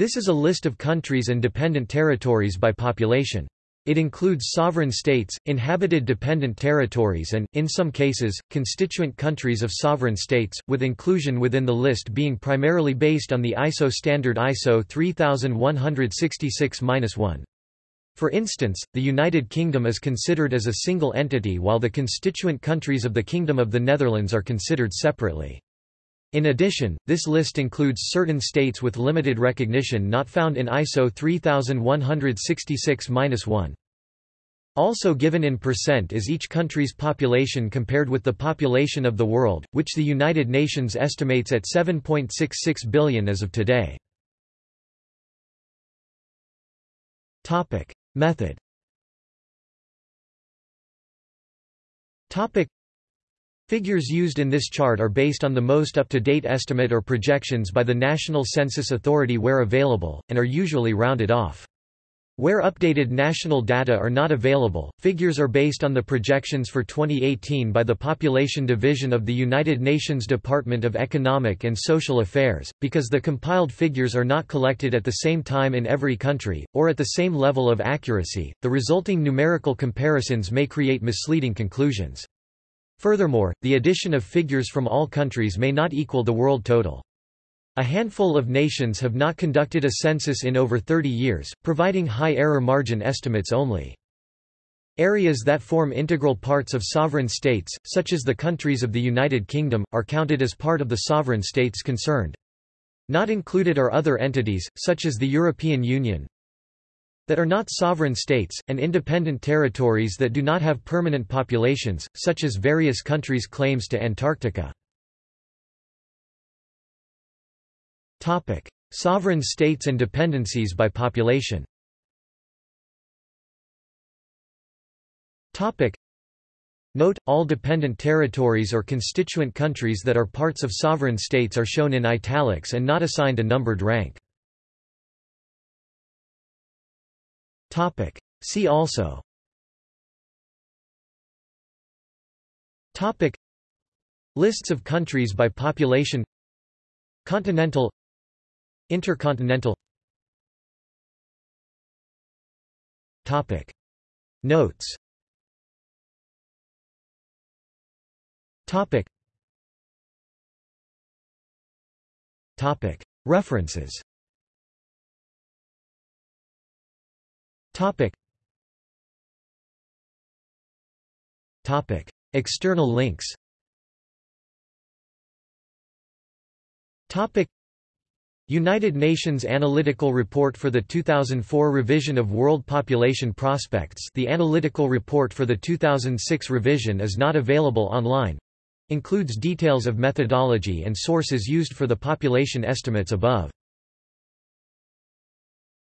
This is a list of countries and dependent territories by population. It includes sovereign states, inhabited dependent territories and, in some cases, constituent countries of sovereign states, with inclusion within the list being primarily based on the ISO standard ISO 3166-1. For instance, the United Kingdom is considered as a single entity while the constituent countries of the Kingdom of the Netherlands are considered separately. In addition, this list includes certain states with limited recognition not found in ISO 3166-1. Also given in percent is each country's population compared with the population of the world, which the United Nations estimates at 7.66 billion as of today. Method Figures used in this chart are based on the most up-to-date estimate or projections by the National Census Authority where available, and are usually rounded off. Where updated national data are not available, figures are based on the projections for 2018 by the Population Division of the United Nations Department of Economic and Social Affairs, because the compiled figures are not collected at the same time in every country, or at the same level of accuracy, the resulting numerical comparisons may create misleading conclusions. Furthermore, the addition of figures from all countries may not equal the world total. A handful of nations have not conducted a census in over 30 years, providing high error margin estimates only. Areas that form integral parts of sovereign states, such as the countries of the United Kingdom, are counted as part of the sovereign states concerned. Not included are other entities, such as the European Union, that are not sovereign states, and independent territories that do not have permanent populations, such as various countries' claims to Antarctica. Sovereign states and dependencies by population Note, all dependent territories or constituent countries that are parts of sovereign states are shown in italics and not assigned a numbered rank. Topic. See also Topic. Lists of countries by population Continental Intercontinental Topic. Notes Topic. Topic. References Topic. Topic. External links Topic. United Nations Analytical Report for the 2004 revision of World Population Prospects The analytical report for the 2006 revision is not available online. Includes details of methodology and sources used for the population estimates above.